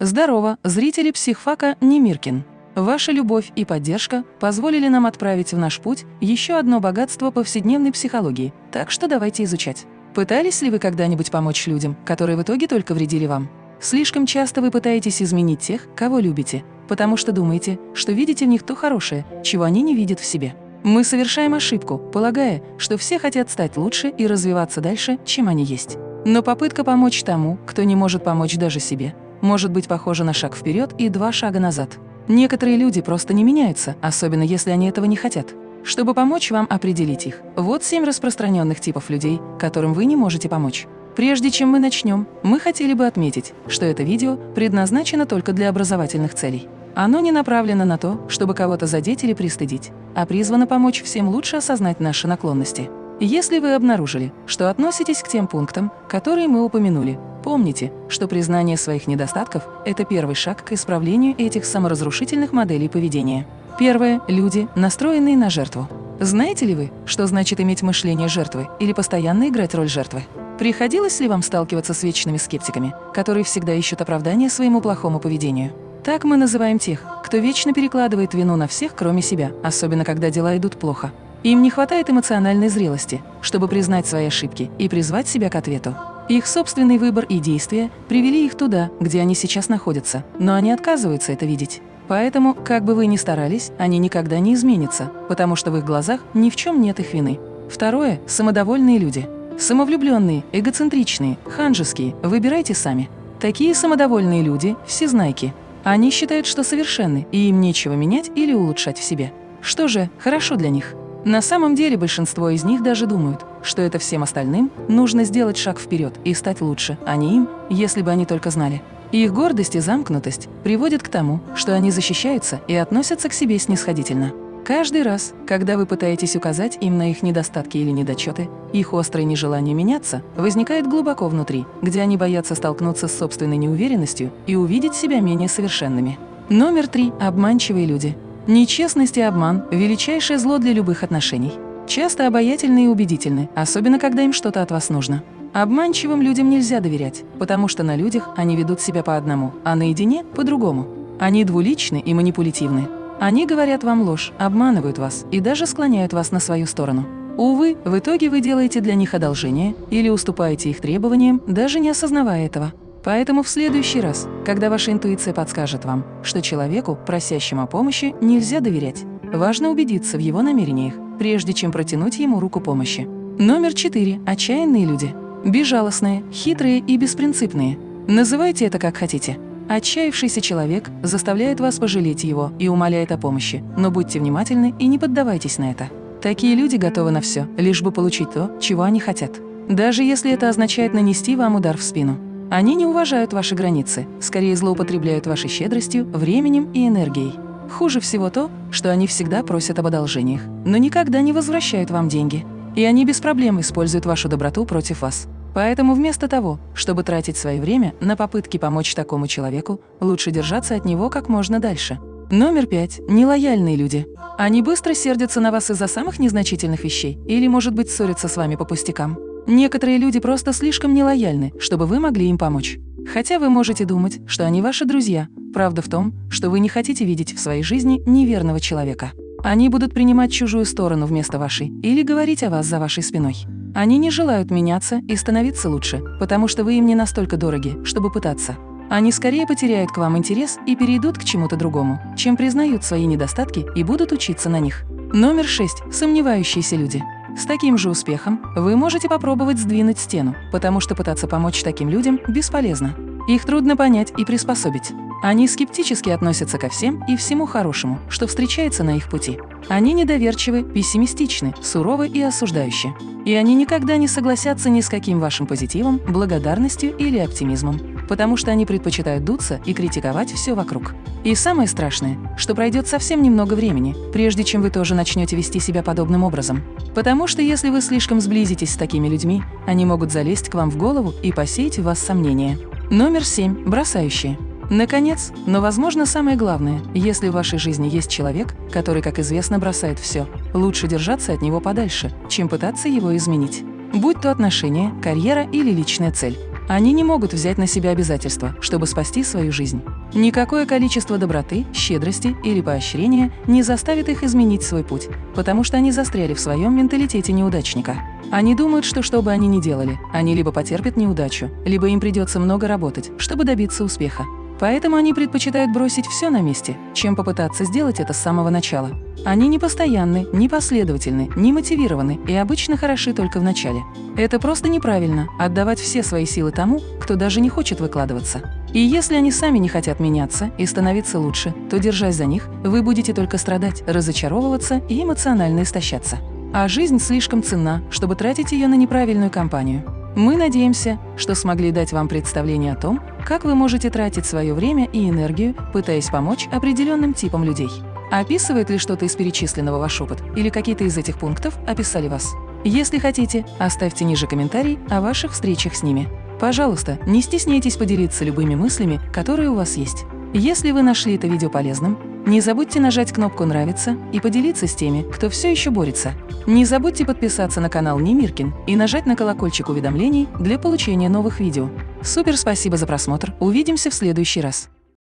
Здорово, зрители психфака Немиркин. Ваша любовь и поддержка позволили нам отправить в наш путь еще одно богатство повседневной психологии, так что давайте изучать. Пытались ли вы когда-нибудь помочь людям, которые в итоге только вредили вам? Слишком часто вы пытаетесь изменить тех, кого любите, потому что думаете, что видите в них то хорошее, чего они не видят в себе. Мы совершаем ошибку, полагая, что все хотят стать лучше и развиваться дальше, чем они есть. Но попытка помочь тому, кто не может помочь даже себе, может быть похожа на шаг вперед и два шага назад. Некоторые люди просто не меняются, особенно если они этого не хотят. Чтобы помочь вам определить их, вот семь распространенных типов людей, которым вы не можете помочь. Прежде чем мы начнем, мы хотели бы отметить, что это видео предназначено только для образовательных целей. Оно не направлено на то, чтобы кого-то задеть или пристыдить, а призвано помочь всем лучше осознать наши наклонности. Если вы обнаружили, что относитесь к тем пунктам, которые мы упомянули, помните, что признание своих недостатков – это первый шаг к исправлению этих саморазрушительных моделей поведения. Первое – люди, настроенные на жертву. Знаете ли вы, что значит иметь мышление жертвы или постоянно играть роль жертвы? Приходилось ли вам сталкиваться с вечными скептиками, которые всегда ищут оправдание своему плохому поведению? Так мы называем тех, кто вечно перекладывает вину на всех, кроме себя, особенно когда дела идут плохо. Им не хватает эмоциональной зрелости, чтобы признать свои ошибки и призвать себя к ответу. Их собственный выбор и действия привели их туда, где они сейчас находятся, но они отказываются это видеть. Поэтому, как бы вы ни старались, они никогда не изменятся, потому что в их глазах ни в чем нет их вины. Второе – самодовольные люди. Самовлюбленные, эгоцентричные, ханжеские, выбирайте сами. Такие самодовольные люди – всезнайки. Они считают, что совершенны, и им нечего менять или улучшать в себе. Что же, хорошо для них – на самом деле большинство из них даже думают, что это всем остальным нужно сделать шаг вперед и стать лучше, а не им, если бы они только знали. их гордость и замкнутость приводят к тому, что они защищаются и относятся к себе снисходительно. Каждый раз, когда вы пытаетесь указать им на их недостатки или недочеты, их острое нежелание меняться возникает глубоко внутри, где они боятся столкнуться с собственной неуверенностью и увидеть себя менее совершенными. Номер три – обманчивые люди. Нечестность и обман – величайшее зло для любых отношений. Часто обаятельны и убедительны, особенно когда им что-то от вас нужно. Обманчивым людям нельзя доверять, потому что на людях они ведут себя по одному, а наедине – по-другому. Они двуличны и манипулятивны. Они говорят вам ложь, обманывают вас и даже склоняют вас на свою сторону. Увы, в итоге вы делаете для них одолжение или уступаете их требованиям, даже не осознавая этого. Поэтому в следующий раз, когда ваша интуиция подскажет вам, что человеку, просящему о помощи, нельзя доверять, важно убедиться в его намерениях, прежде чем протянуть ему руку помощи. Номер четыре. Отчаянные люди. Безжалостные, хитрые и беспринципные. Называйте это как хотите. Отчаявшийся человек заставляет вас пожалеть его и умоляет о помощи, но будьте внимательны и не поддавайтесь на это. Такие люди готовы на все, лишь бы получить то, чего они хотят. Даже если это означает нанести вам удар в спину. Они не уважают ваши границы, скорее злоупотребляют вашей щедростью, временем и энергией. Хуже всего то, что они всегда просят об одолжениях, но никогда не возвращают вам деньги. И они без проблем используют вашу доброту против вас. Поэтому вместо того, чтобы тратить свое время на попытки помочь такому человеку, лучше держаться от него как можно дальше. Номер пять. Нелояльные люди. Они быстро сердятся на вас из-за самых незначительных вещей или, может быть, ссорятся с вами по пустякам. Некоторые люди просто слишком нелояльны, чтобы вы могли им помочь. Хотя вы можете думать, что они ваши друзья. Правда в том, что вы не хотите видеть в своей жизни неверного человека. Они будут принимать чужую сторону вместо вашей или говорить о вас за вашей спиной. Они не желают меняться и становиться лучше, потому что вы им не настолько дороги, чтобы пытаться. Они скорее потеряют к вам интерес и перейдут к чему-то другому, чем признают свои недостатки и будут учиться на них. Номер шесть. Сомневающиеся люди. С таким же успехом вы можете попробовать сдвинуть стену, потому что пытаться помочь таким людям бесполезно. Их трудно понять и приспособить. Они скептически относятся ко всем и всему хорошему, что встречается на их пути. Они недоверчивы, пессимистичны, суровы и осуждающие. И они никогда не согласятся ни с каким вашим позитивом, благодарностью или оптимизмом, потому что они предпочитают дуться и критиковать все вокруг. И самое страшное, что пройдет совсем немного времени, прежде чем вы тоже начнете вести себя подобным образом. Потому что если вы слишком сблизитесь с такими людьми, они могут залезть к вам в голову и посеять в вас сомнения. Номер семь. Бросающие. Наконец, но, возможно, самое главное, если в вашей жизни есть человек, который, как известно, бросает все, лучше держаться от него подальше, чем пытаться его изменить. Будь то отношения, карьера или личная цель. Они не могут взять на себя обязательства, чтобы спасти свою жизнь. Никакое количество доброты, щедрости или поощрения не заставит их изменить свой путь, потому что они застряли в своем менталитете неудачника. Они думают, что что бы они ни делали, они либо потерпят неудачу, либо им придется много работать, чтобы добиться успеха. Поэтому они предпочитают бросить все на месте, чем попытаться сделать это с самого начала. Они не постоянны, не последовательны, не мотивированы и обычно хороши только в начале. Это просто неправильно – отдавать все свои силы тому, кто даже не хочет выкладываться. И если они сами не хотят меняться и становиться лучше, то, держась за них, вы будете только страдать, разочаровываться и эмоционально истощаться. А жизнь слишком ценна, чтобы тратить ее на неправильную компанию. Мы надеемся, что смогли дать вам представление о том, как вы можете тратить свое время и энергию, пытаясь помочь определенным типам людей. Описывает ли что-то из перечисленного ваш опыт или какие-то из этих пунктов описали вас? Если хотите, оставьте ниже комментарий о ваших встречах с ними. Пожалуйста, не стесняйтесь поделиться любыми мыслями, которые у вас есть. Если вы нашли это видео полезным, не забудьте нажать кнопку «Нравится» и поделиться с теми, кто все еще борется. Не забудьте подписаться на канал Немиркин и нажать на колокольчик уведомлений для получения новых видео. Супер спасибо за просмотр, увидимся в следующий раз.